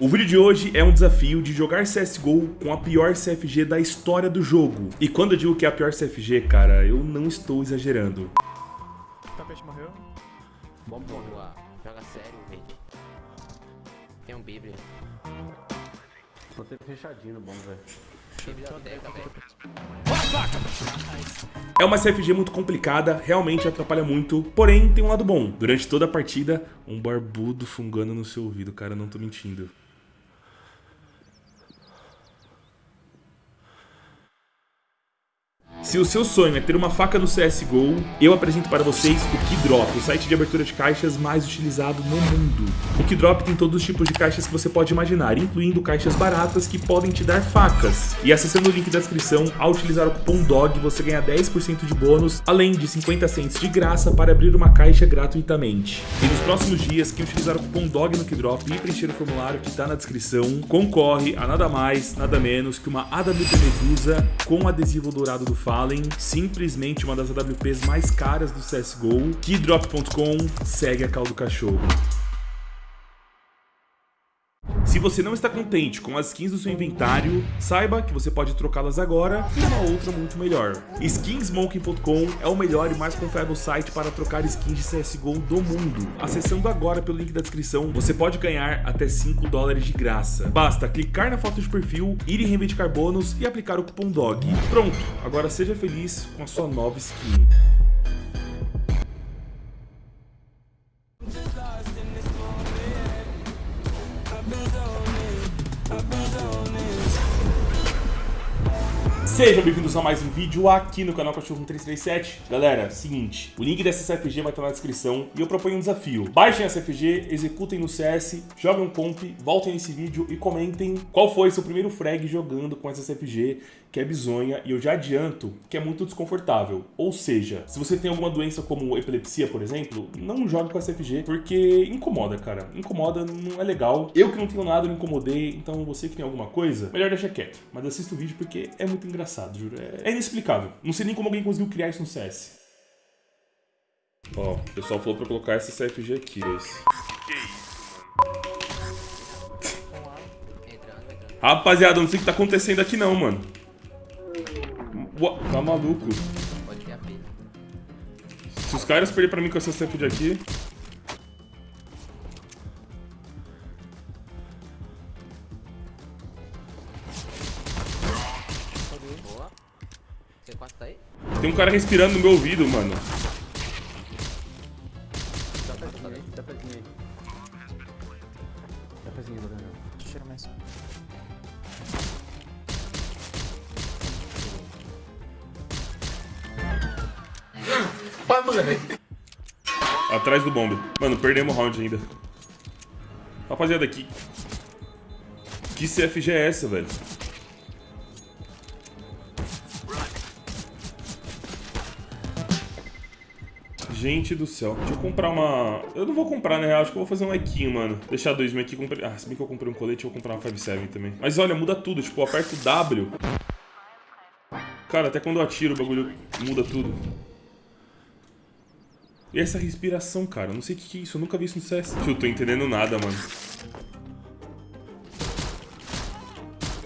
O vídeo de hoje é um desafio de jogar CSGO com a pior CFG da história do jogo. E quando eu digo que é a pior CFG, cara, eu não estou exagerando. Tapete morreu. Bom boa. Joga sério, velho. Tem um Bíblia. Tô até fechadinho bom, velho. Velho. É uma CFG muito complicada, realmente atrapalha muito, porém tem um lado bom. Durante toda a partida, um barbudo fungando no seu ouvido, cara, não tô mentindo. Se o seu sonho é ter uma faca no CSGO, eu apresento para vocês o Keydrop, o site de abertura de caixas mais utilizado no mundo. O Keydrop tem todos os tipos de caixas que você pode imaginar, incluindo caixas baratas que podem te dar facas. E acessando o link da descrição, ao utilizar o cupom DOG, você ganha 10% de bônus, além de 50 cents de graça para abrir uma caixa gratuitamente. E nos próximos dias, quem utilizar o cupom DOG no Keydrop e preencher o formulário que está na descrição, concorre a nada mais, nada menos que uma AWP Medusa com adesivo dourado do Fallen, simplesmente uma das AWPs mais caras do CSGO. Keydrop.com segue a caldo cachorro. Se você não está contente com as skins do seu inventário, saiba que você pode trocá-las agora por uma outra muito melhor. Skinsmoking.com é o melhor e mais confiável site para trocar skins de CSGO do mundo. Acessando agora pelo link da descrição, você pode ganhar até 5 dólares de graça. Basta clicar na foto de perfil, ir em reivindicar bônus e aplicar o cupom DOG. Pronto, agora seja feliz com a sua nova skin. Sejam bem-vindos a mais um vídeo aqui no canal Cachorro 337. Galera, seguinte, o link dessa CFG vai estar na descrição e eu proponho um desafio. Baixem a CFG, executem no CS, joguem um comp, voltem nesse vídeo e comentem qual foi seu primeiro frag jogando com essa CFG, que é bizonha, e eu já adianto que é muito desconfortável. Ou seja, se você tem alguma doença como epilepsia, por exemplo, não jogue com a CFG, porque incomoda, cara. Incomoda, não é legal. Eu que não tenho nada, me incomodei, então você que tem alguma coisa, melhor deixar quieto. Mas assista o vídeo porque é muito engraçado juro. É, é inexplicável. Não sei nem como alguém conseguiu criar isso no CS. Ó, o pessoal falou pra colocar essa CFG aqui, esse. Que isso, mano? Rapaziada, não sei o que tá acontecendo aqui não, mano. Tá maluco. Pode ter a pilha. Se os caras perderem pra mim com essa CFG aqui... Boa. C4 tá aí? Tem um cara respirando no meu ouvido, mano. Tapezinho aí, tapezinho aí. Tapezinho, Daniel. Cheiro mais. Atrás do bombe. Mano, perdemos o round ainda. Rapaziada, aqui. Que CFG é essa, velho? Gente do céu. Deixa eu comprar uma... Eu não vou comprar, na real. Acho que eu vou fazer um equinho, mano. Deixar dois mil aqui. Comprei... Ah, se bem que eu comprei um colete, eu vou comprar uma 5.7 também. Mas olha, muda tudo. Tipo, aperto W. Cara, até quando eu atiro, o bagulho muda tudo. E essa respiração, cara? Eu não sei o que, que é isso. Eu nunca vi isso no CS. Eu tô entendendo nada, mano.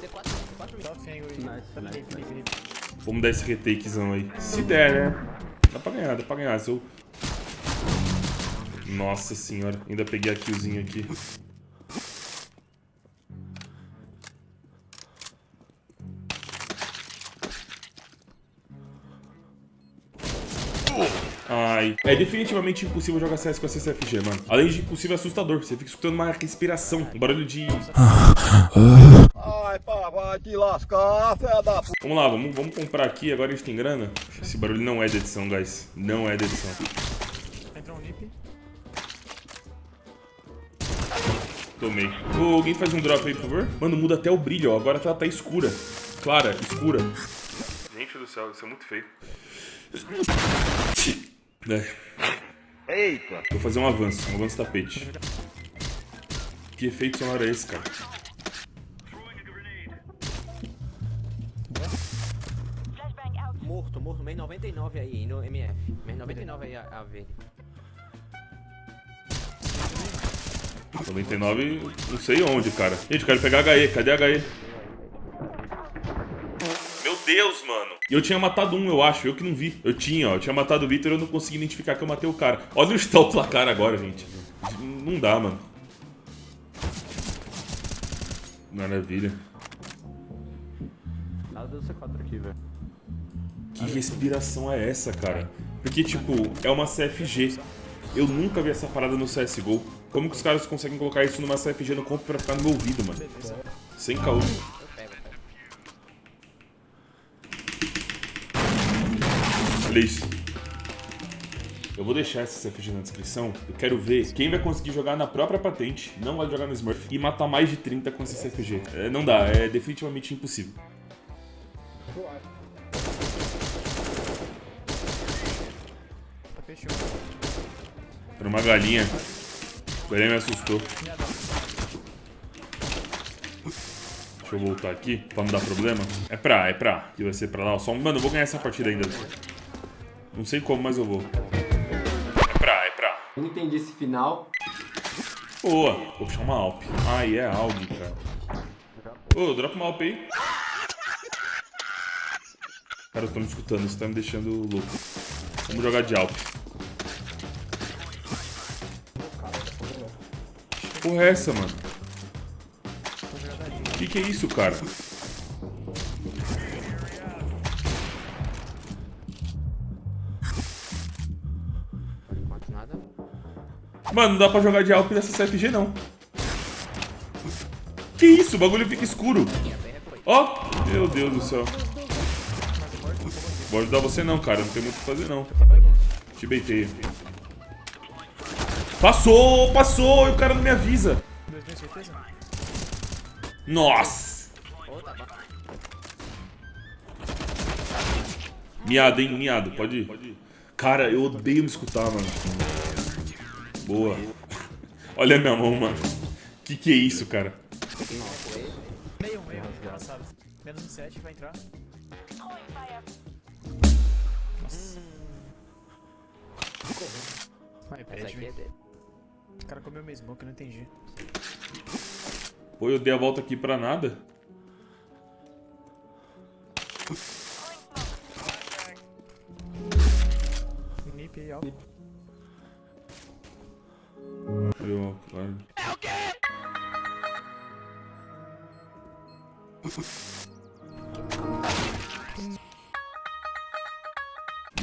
C4, C4 Dá fengo aí. Nice, nice, nice. Vamos dar esse retakezão aí. Se der, né? Dá pra ganhar, dá pra ganhar. Se eu... Nossa senhora. Ainda peguei a killzinha aqui. É definitivamente impossível jogar CS com essa CFG, mano. Além de impossível, é assustador. Você fica escutando uma respiração, um barulho de... Ai, pá, vai te lascar, fé da p... Vamos lá, vamos, vamos comprar aqui, agora a gente tem grana. Esse barulho não é de edição, guys. Não é de edição. Entrou um nip. Tomei. Ô, alguém faz um drop aí, por favor? Mano, muda até o brilho, ó. Agora tá, tá escura. Clara, escura. Gente do céu, isso é muito feio. É. Eita! Vou fazer um avanço, um avanço tapete. Que efeito sonoro é esse, cara? Morto, morto. Meio 99 aí, no MF. Meio 99 aí, a, a verde. 99, não sei onde, cara. Gente, eu quero pegar HE. Cadê HE? Meu Deus, mano. E eu tinha matado um, eu acho. Eu que não vi. Eu tinha, ó. Eu tinha matado o Victor e eu não consegui identificar que eu matei o cara. Olha onde tá o placar agora, gente. Não dá, mano. Maravilha. Nada do C4 aqui, velho. Que respiração é essa, cara? Porque, tipo, é uma CFG. Eu nunca vi essa parada no CSGO. Como que os caras conseguem colocar isso numa CFG no comp pra ficar no meu ouvido, mano? Sem caô. Eu pego, eu isso. Eu vou deixar essa CFG na descrição. Eu quero ver quem vai conseguir jogar na própria patente, não vai jogar no Smurf, e matar mais de 30 com esse CFG. É, não dá, é definitivamente impossível. Era uma galinha. O me assustou. Deixa eu voltar aqui, pra não dar problema. É pra, é pra. Que vai ser pra lá. Só, mano, eu vou ganhar essa partida ainda. Não sei como, mas eu vou. É pra, é pra. Eu não entendi esse final. Boa. Vou puxar uma Alp. Ai, é Aug, cara. Ô, dropa uma Alp aí. Cara, eu tô me escutando, isso tá me deixando louco. Vamos jogar de Alp. Que Porra é essa, mano? Que que é isso, cara? Mano, não dá pra jogar de Alp nessa CFG, não. Que isso? O bagulho fica escuro. Ó, meu Deus do céu. Vou ajudar você não, cara. Não tem muito o que fazer, não. Te beitei. Passou, passou, e o cara não me avisa. Nossa. Miado, hein? Miado. Pode ir. Cara, eu odeio me escutar, mano. Boa. Olha a minha mão, mano. Que que é isso, cara? Meio, meio, passado. Menos um 7, vai entrar. Nossa. Vai, é pede. dele. O cara comeu minha smoke, eu não entendi. Pô, eu dei a volta aqui pra nada. Cadê o claro.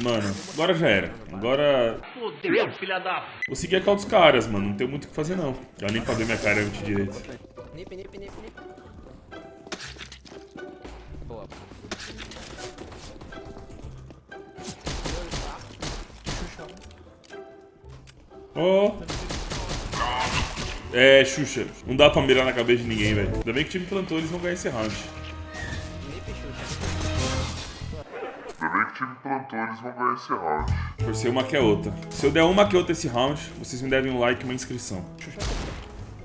Mano, agora já era. Agora. Fudeu, filha da... Vou seguir a call dos caras, mano. Não tem muito o que fazer, não. Já nem pra ver minha cara antes direito. Nip, nip, nip, nip. Boa. Ó. É, Xuxa. Não dá pra mirar na cabeça de ninguém, velho. Ainda bem que o time plantou, eles vão ganhar esse round. Xuxa. Ainda bem que o time plantou, eles vão ganhar esse round. Por ser uma que é outra. Se eu der uma que é outra esse round, vocês me devem um like e uma inscrição.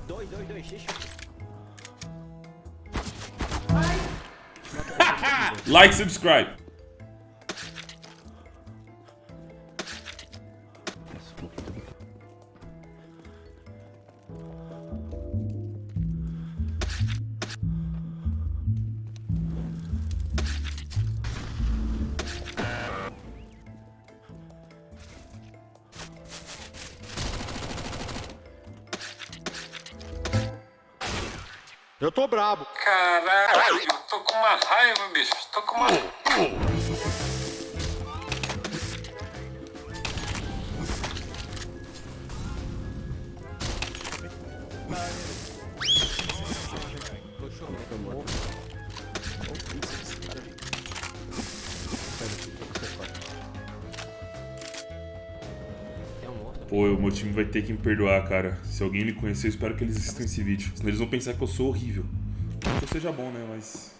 Dois, dois, dois, Xuxa. Like, subscribe. Eu tô brabo. Caralho, eu tô com uma raiva, bicho. Tô com uma. Pô, o meu time vai ter que me perdoar, cara. Se alguém me conhecer, eu espero que eles assistam esse vídeo. Senão eles vão pensar que eu sou horrível. Não que eu seja bom, né? Mas.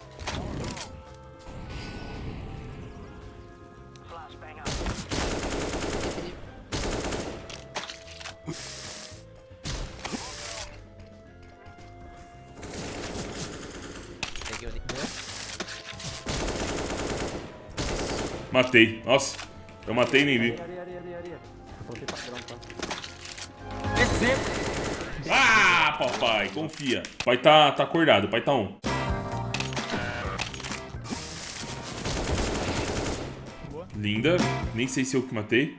Matei. Nossa, eu matei e nem vi. Ah, papai, confia. Pai tá, tá acordado, pai tá. Boa. Linda. Nem sei se eu que matei.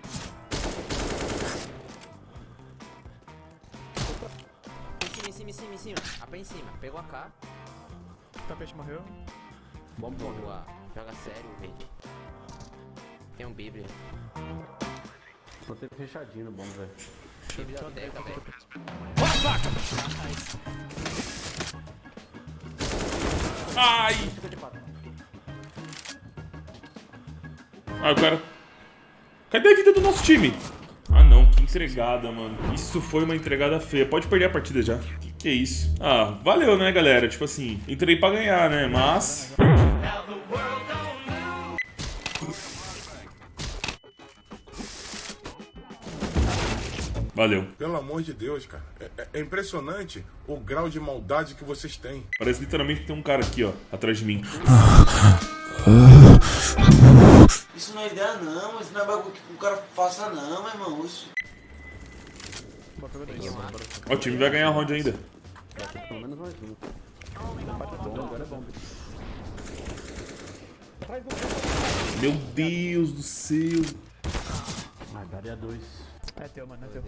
Em cima, em cima, em cima, em cima. AP em cima. Pegou a K. Tapete morreu. Bomba morreu. Boa. Joga sério, verde. Tem um Bíblia. Tô ter fechadinho no bomba, velho. Ai! Ah, o. Cadê a vida do nosso time? Ah não, que entregada, mano. Isso foi uma entregada feia. Pode perder a partida já. Que que é isso? Ah, valeu, né, galera? Tipo assim, entrei pra ganhar, né? Mas... Valeu. Pelo amor de Deus, cara. É, é- é impressionante o grau de maldade que vocês têm. Parece literalmente que tem um cara aqui, ó, atrás de mim. Isso não é ideia não, isso não é bagulho que o cara faça não, meu irmão. Isso... Ó, o time vai ganhar a round ainda. Pelo menos mais um. Meu Deus do céu. Ah, daria dois. É teu, mano, é teu.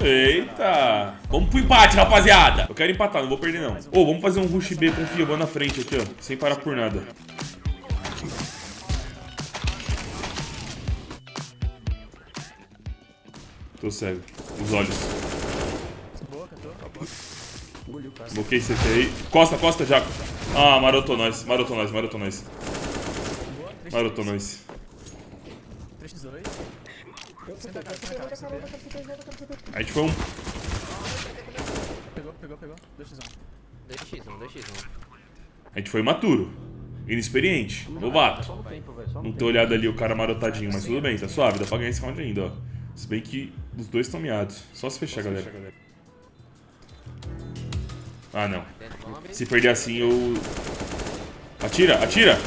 Eita! Vamos pro empate, rapaziada! Eu quero empatar, não vou perder não. Ô, vamos fazer um rush B, confia, vou na frente aqui, ó. Sem parar por nada. Tô cego. Os olhos. Bloqueei CT aí. Costa, costa, Jaco. Ah, marotou nós, marotou nós, marotou nós. Boa. 3x2. Marotou nós. 3x2. Senta a gente foi um. Pegou, pegou, pegou. 2x1. 2x1, 2x1. A gente foi imaturo. Inexperiente. Novato. Não ter olhado ali o cara marotadinho, mas tudo bem, tá suave, dá pra ganhar esse round ainda, ó. Se bem que os dois estão miados. Só se fechar, galera. Ah, não. Se perder assim, eu... Atira, atira!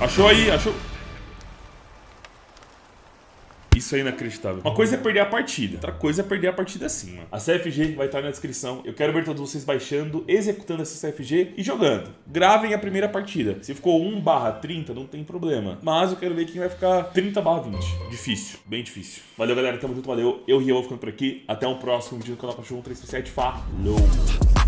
Achou aí, achou... Isso é inacreditável. Uma coisa é perder a partida, outra coisa é perder a partida assim, mano. A CFG vai estar na descrição. Eu quero ver todos vocês baixando, executando essa CFG e jogando. Gravem a primeira partida. Se ficou 1 barra 30, não tem problema. Mas eu quero ver quem vai ficar 30 barra 20. Difícil, bem difícil. Valeu, galera. Tamo junto, valeu. Eu, Rio, vou ficando por aqui. Até o próximo vídeo do canal Cachorro 337. Falou!